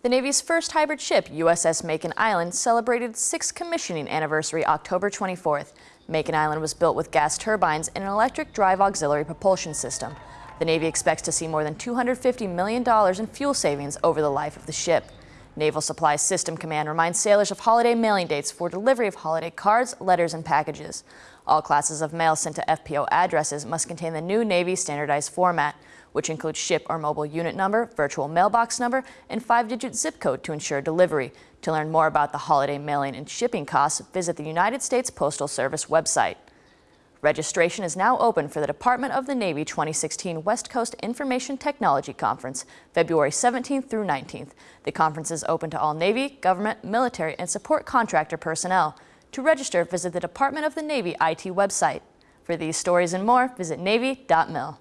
The Navy's first hybrid ship, USS Makin Island, celebrated its sixth commissioning anniversary October 24th. Makin Island was built with gas turbines and an electric drive auxiliary propulsion system. The Navy expects to see more than $250 million in fuel savings over the life of the ship. Naval Supply System Command reminds sailors of holiday mailing dates for delivery of holiday cards, letters, and packages. All classes of mail sent to FPO addresses must contain the new Navy standardized format, which includes ship or mobile unit number, virtual mailbox number, and five-digit zip code to ensure delivery. To learn more about the holiday mailing and shipping costs, visit the United States Postal Service website. Registration is now open for the Department of the Navy 2016 West Coast Information Technology Conference, February 17th through 19th. The conference is open to all Navy, government, military, and support contractor personnel. To register, visit the Department of the Navy IT website. For these stories and more, visit Navy.mil.